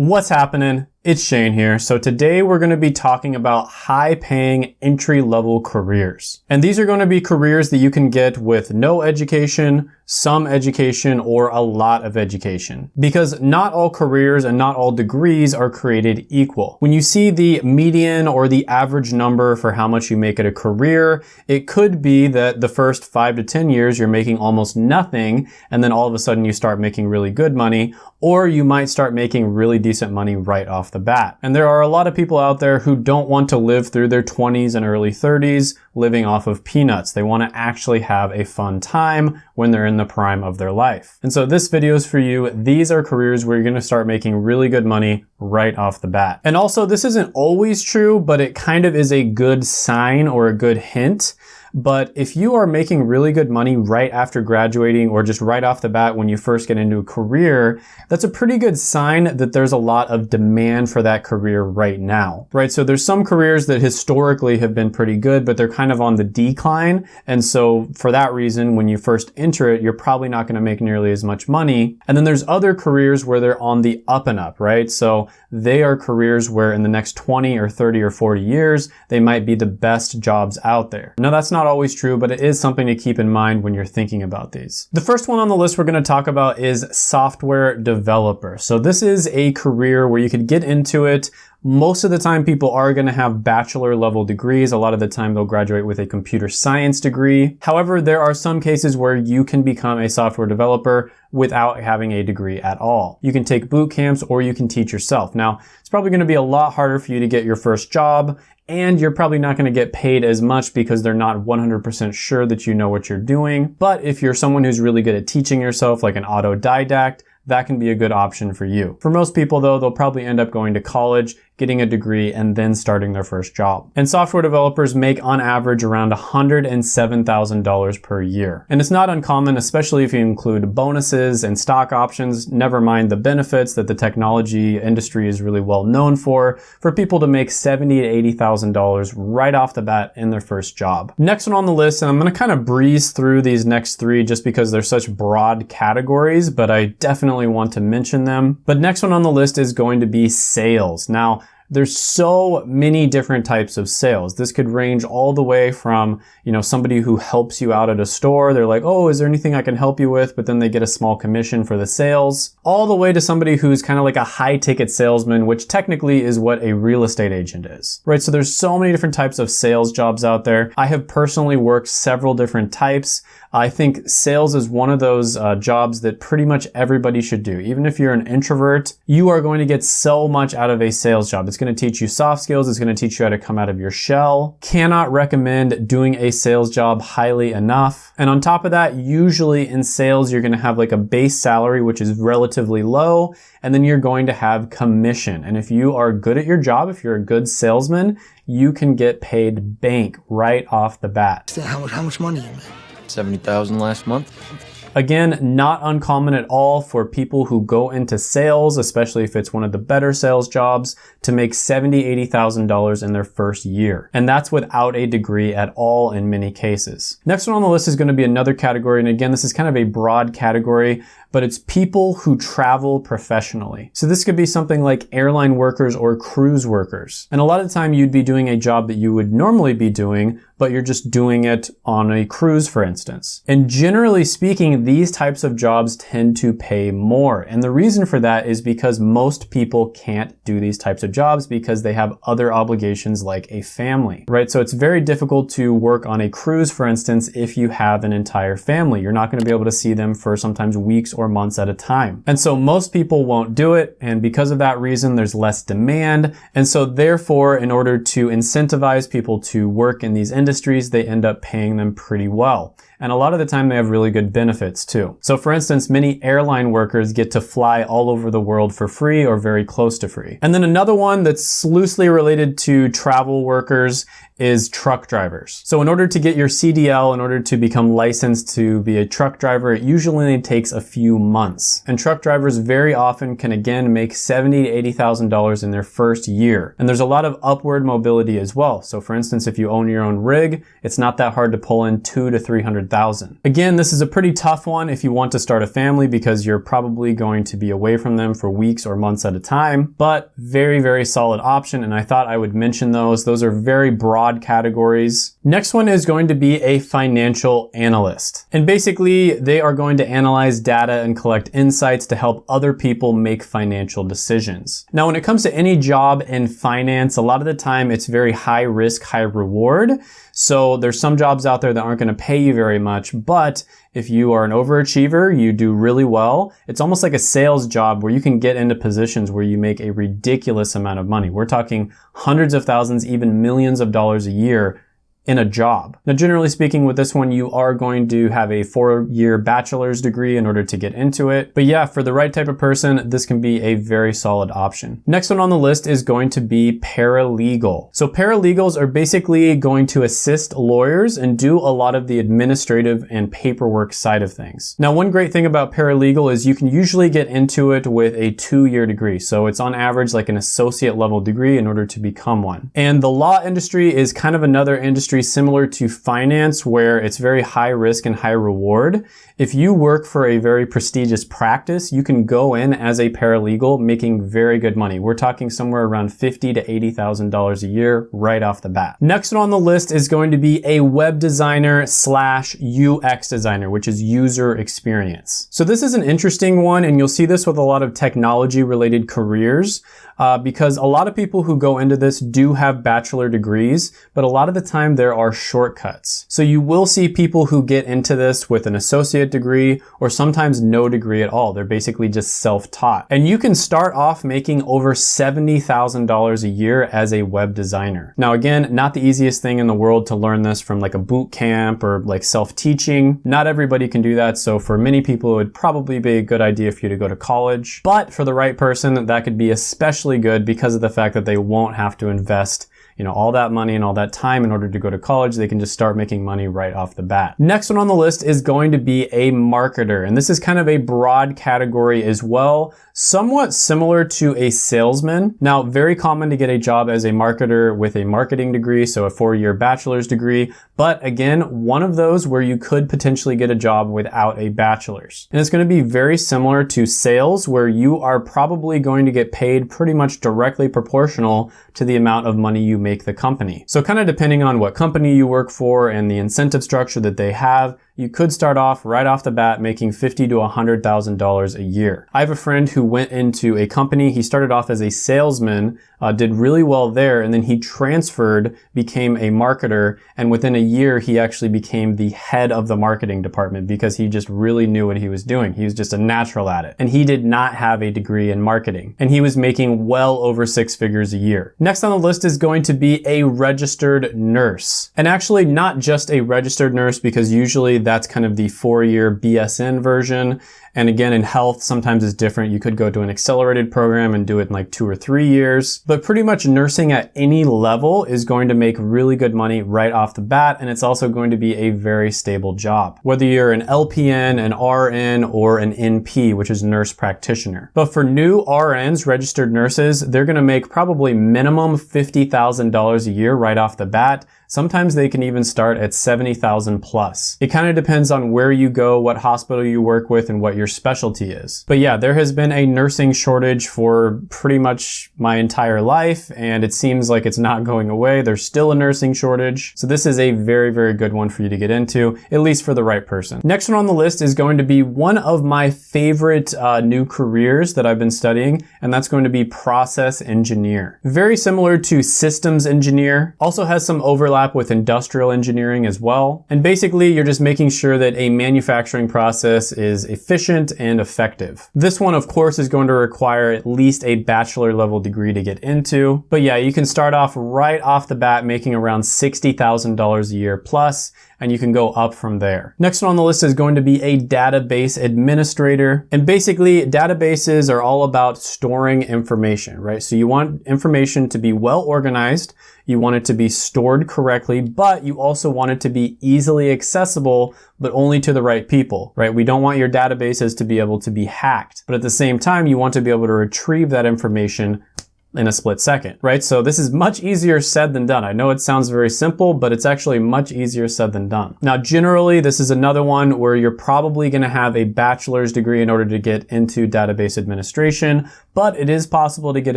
What's happening? It's Shane here. So today we're going to be talking about high paying entry level careers. And these are going to be careers that you can get with no education, some education, or a lot of education. Because not all careers and not all degrees are created equal. When you see the median or the average number for how much you make at a career, it could be that the first five to 10 years you're making almost nothing and then all of a sudden you start making really good money or you might start making really decent money right off the bat. And there are a lot of people out there who don't want to live through their 20s and early 30s living off of peanuts. They want to actually have a fun time when they're in the prime of their life. And so this video is for you. These are careers where you're going to start making really good money right off the bat. And also this isn't always true, but it kind of is a good sign or a good hint but if you are making really good money right after graduating or just right off the bat when you first get into a career, that's a pretty good sign that there's a lot of demand for that career right now, right? So there's some careers that historically have been pretty good, but they're kind of on the decline. And so for that reason, when you first enter it, you're probably not going to make nearly as much money. And then there's other careers where they're on the up and up, right? So they are careers where in the next 20 or 30 or 40 years, they might be the best jobs out there. Now that's not not always true, but it is something to keep in mind when you're thinking about these. The first one on the list we're going to talk about is software developer. So this is a career where you could get into it most of the time people are going to have bachelor level degrees. A lot of the time they'll graduate with a computer science degree. However, there are some cases where you can become a software developer without having a degree at all. You can take boot camps or you can teach yourself. Now, it's probably going to be a lot harder for you to get your first job and you're probably not going to get paid as much because they're not 100% sure that you know what you're doing. But if you're someone who's really good at teaching yourself, like an autodidact, that can be a good option for you. For most people though, they'll probably end up going to college getting a degree, and then starting their first job. And software developers make on average around $107,000 per year. And it's not uncommon, especially if you include bonuses and stock options, never mind the benefits that the technology industry is really well known for, for people to make $70,000 to $80,000 right off the bat in their first job. Next one on the list, and I'm gonna kind of breeze through these next three just because they're such broad categories, but I definitely want to mention them. But next one on the list is going to be sales. Now, there's so many different types of sales. This could range all the way from, you know, somebody who helps you out at a store. They're like, oh, is there anything I can help you with? But then they get a small commission for the sales. All the way to somebody who's kind of like a high ticket salesman, which technically is what a real estate agent is, right? So there's so many different types of sales jobs out there. I have personally worked several different types. I think sales is one of those uh, jobs that pretty much everybody should do. Even if you're an introvert, you are going to get so much out of a sales job. It's going to teach you soft skills. It's going to teach you how to come out of your shell. Cannot recommend doing a sales job highly enough. And on top of that, usually in sales, you're going to have like a base salary, which is relatively low. And then you're going to have commission. And if you are good at your job, if you're a good salesman, you can get paid bank right off the bat. How, much, how much money you make? 70,000 last month. Again, not uncommon at all for people who go into sales, especially if it's one of the better sales jobs, to make $70,000, $80,000 in their first year. And that's without a degree at all in many cases. Next one on the list is going to be another category. And again, this is kind of a broad category but it's people who travel professionally. So this could be something like airline workers or cruise workers. And a lot of the time you'd be doing a job that you would normally be doing, but you're just doing it on a cruise, for instance. And generally speaking, these types of jobs tend to pay more. And the reason for that is because most people can't do these types of jobs because they have other obligations like a family, right? So it's very difficult to work on a cruise, for instance, if you have an entire family. You're not going to be able to see them for sometimes weeks months at a time. And so most people won't do it. And because of that reason, there's less demand. And so therefore, in order to incentivize people to work in these industries, they end up paying them pretty well. And a lot of the time they have really good benefits too. So for instance, many airline workers get to fly all over the world for free or very close to free. And then another one that's loosely related to travel workers is truck drivers. So in order to get your CDL, in order to become licensed to be a truck driver, it usually takes a few months. And truck drivers very often can again make 70 to $80,000 in their first year. And there's a lot of upward mobility as well. So for instance, if you own your own rig, it's not that hard to pull in two to 300,000 100,000. Again, this is a pretty tough one if you want to start a family because you're probably going to be away from them for weeks or months at a time, but very, very solid option. And I thought I would mention those. Those are very broad categories. Next one is going to be a financial analyst. And basically they are going to analyze data and collect insights to help other people make financial decisions. Now, when it comes to any job in finance, a lot of the time it's very high risk, high reward. So there's some jobs out there that aren't going to pay you very much, but if you are an overachiever, you do really well. It's almost like a sales job where you can get into positions where you make a ridiculous amount of money. We're talking hundreds of thousands, even millions of dollars a year in a job. Now, generally speaking, with this one, you are going to have a four-year bachelor's degree in order to get into it. But yeah, for the right type of person, this can be a very solid option. Next one on the list is going to be paralegal. So paralegals are basically going to assist lawyers and do a lot of the administrative and paperwork side of things. Now, one great thing about paralegal is you can usually get into it with a two-year degree. So it's on average like an associate level degree in order to become one. And the law industry is kind of another industry industry similar to finance where it's very high risk and high reward. If you work for a very prestigious practice, you can go in as a paralegal making very good money. We're talking somewhere around fifty to $80,000 a year right off the bat. Next on the list is going to be a web designer slash UX designer, which is user experience. So this is an interesting one and you'll see this with a lot of technology related careers uh, because a lot of people who go into this do have bachelor degrees, but a lot of the time there are shortcuts. So you will see people who get into this with an associate degree or sometimes no degree at all. They're basically just self-taught. And you can start off making over $70,000 a year as a web designer. Now again, not the easiest thing in the world to learn this from like a boot camp or like self-teaching. Not everybody can do that. So for many people, it would probably be a good idea for you to go to college. But for the right person, that could be especially good because of the fact that they won't have to invest you know, all that money and all that time in order to go to college, they can just start making money right off the bat. Next one on the list is going to be a marketer. And this is kind of a broad category as well, somewhat similar to a salesman. Now, very common to get a job as a marketer with a marketing degree, so a four-year bachelor's degree. But again, one of those where you could potentially get a job without a bachelor's. And it's going to be very similar to sales where you are probably going to get paid pretty directly proportional to the amount of money you make the company. So kind of depending on what company you work for and the incentive structure that they have, you could start off right off the bat making fifty to $100,000 a year. I have a friend who went into a company. He started off as a salesman, uh, did really well there, and then he transferred, became a marketer, and within a year he actually became the head of the marketing department because he just really knew what he was doing. He was just a natural at it. And he did not have a degree in marketing. And he was making well over six figures a year. Next on the list is going to be a registered nurse. And actually not just a registered nurse because usually that's kind of the four-year BSN version. And again, in health, sometimes it's different. You could go to an accelerated program and do it in like two or three years. But pretty much nursing at any level is going to make really good money right off the bat. And it's also going to be a very stable job. Whether you're an LPN, an RN, or an NP, which is nurse practitioner. But for new RNs, registered nurses, they're going to make probably minimum $50,000 a year right off the bat. Sometimes they can even start at 70,000 plus. It kind of depends on where you go, what hospital you work with, and what your specialty is. But yeah, there has been a nursing shortage for pretty much my entire life, and it seems like it's not going away. There's still a nursing shortage. So this is a very, very good one for you to get into, at least for the right person. Next one on the list is going to be one of my favorite uh, new careers that I've been studying, and that's going to be process engineer. Very similar to systems engineer, also has some overlap overlap with industrial engineering as well. And basically, you're just making sure that a manufacturing process is efficient and effective. This one, of course, is going to require at least a bachelor level degree to get into. But yeah, you can start off right off the bat making around $60,000 a year plus, and you can go up from there. Next one on the list is going to be a database administrator. And basically, databases are all about storing information, right? So you want information to be well organized, you want it to be stored correctly, but you also want it to be easily accessible, but only to the right people, right? We don't want your databases to be able to be hacked, but at the same time, you want to be able to retrieve that information in a split second, right? So this is much easier said than done. I know it sounds very simple, but it's actually much easier said than done. Now, generally, this is another one where you're probably going to have a bachelor's degree in order to get into database administration, but it is possible to get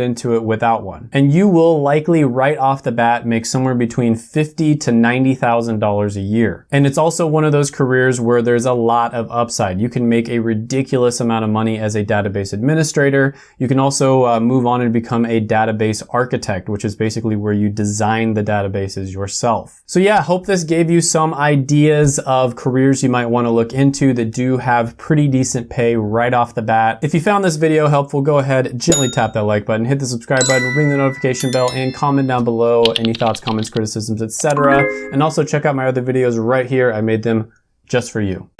into it without one. And you will likely right off the bat make somewhere between fifty to $90,000 a year. And it's also one of those careers where there's a lot of upside. You can make a ridiculous amount of money as a database administrator. You can also uh, move on and become a database architect, which is basically where you design the databases yourself. So yeah, hope this gave you some ideas of careers you might want to look into that do have pretty decent pay right off the bat. If you found this video helpful, go ahead, gently tap that like button, hit the subscribe button, ring the notification bell, and comment down below any thoughts, comments, criticisms, etc. And also check out my other videos right here. I made them just for you.